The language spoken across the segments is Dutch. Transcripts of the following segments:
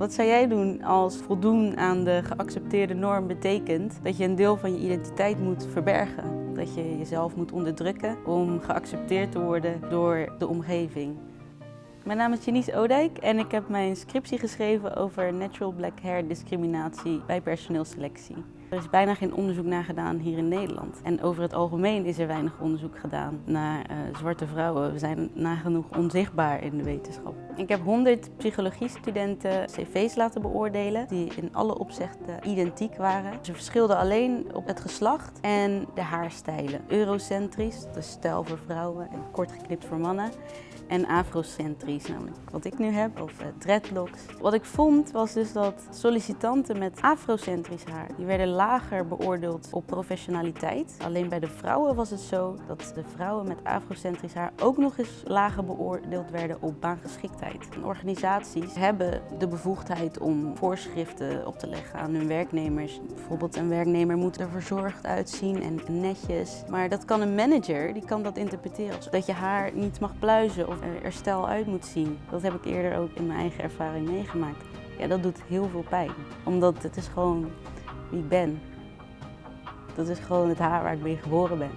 Wat zou jij doen als voldoen aan de geaccepteerde norm betekent dat je een deel van je identiteit moet verbergen? Dat je jezelf moet onderdrukken om geaccepteerd te worden door de omgeving? Mijn naam is Janice Odijk en ik heb mijn scriptie geschreven over natural black hair discriminatie bij personeelselectie. Er is bijna geen onderzoek naar gedaan hier in Nederland. En over het algemeen is er weinig onderzoek gedaan naar uh, zwarte vrouwen. We zijn nagenoeg onzichtbaar in de wetenschap. Ik heb 100 psychologiestudenten cv's laten beoordelen die in alle opzichten identiek waren. Ze verschilden alleen op het geslacht en de haarstijlen. Eurocentrisch, de stijl voor vrouwen en kort geknipt voor mannen. En afrocentrisch, namelijk wat ik nu heb, of uh, dreadlocks. Wat ik vond was dus dat sollicitanten met afrocentrisch haar, die werden lager beoordeeld op professionaliteit. Alleen bij de vrouwen was het zo dat de vrouwen met afrocentrisch haar ook nog eens lager beoordeeld werden op baangeschiktheid. organisaties hebben de bevoegdheid om voorschriften op te leggen aan hun werknemers. Bijvoorbeeld een werknemer moet er verzorgd uitzien en netjes. Maar dat kan een manager, die kan dat interpreteren als dat je haar niet mag pluizen of er stijl uit moet zien. Dat heb ik eerder ook in mijn eigen ervaring meegemaakt. Ja, dat doet heel veel pijn. Omdat het is gewoon wie ik ben. Dat is gewoon het haar waar ik mee geboren ben.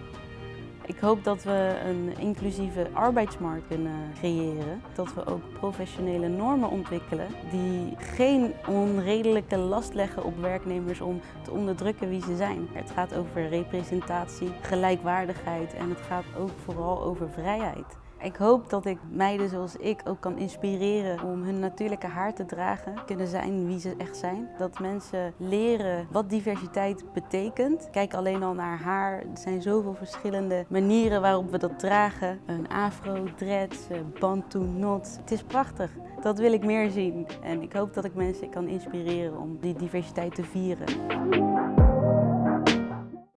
Ik hoop dat we een inclusieve arbeidsmarkt kunnen creëren. Dat we ook professionele normen ontwikkelen die geen onredelijke last leggen op werknemers om te onderdrukken wie ze zijn. Het gaat over representatie, gelijkwaardigheid en het gaat ook vooral over vrijheid. Ik hoop dat ik meiden zoals ik ook kan inspireren om hun natuurlijke haar te dragen. Kunnen zijn wie ze echt zijn. Dat mensen leren wat diversiteit betekent. Kijk alleen al naar haar. Er zijn zoveel verschillende manieren waarop we dat dragen. Een afro, dreads, bantu, not. Het is prachtig. Dat wil ik meer zien. En ik hoop dat ik mensen kan inspireren om die diversiteit te vieren.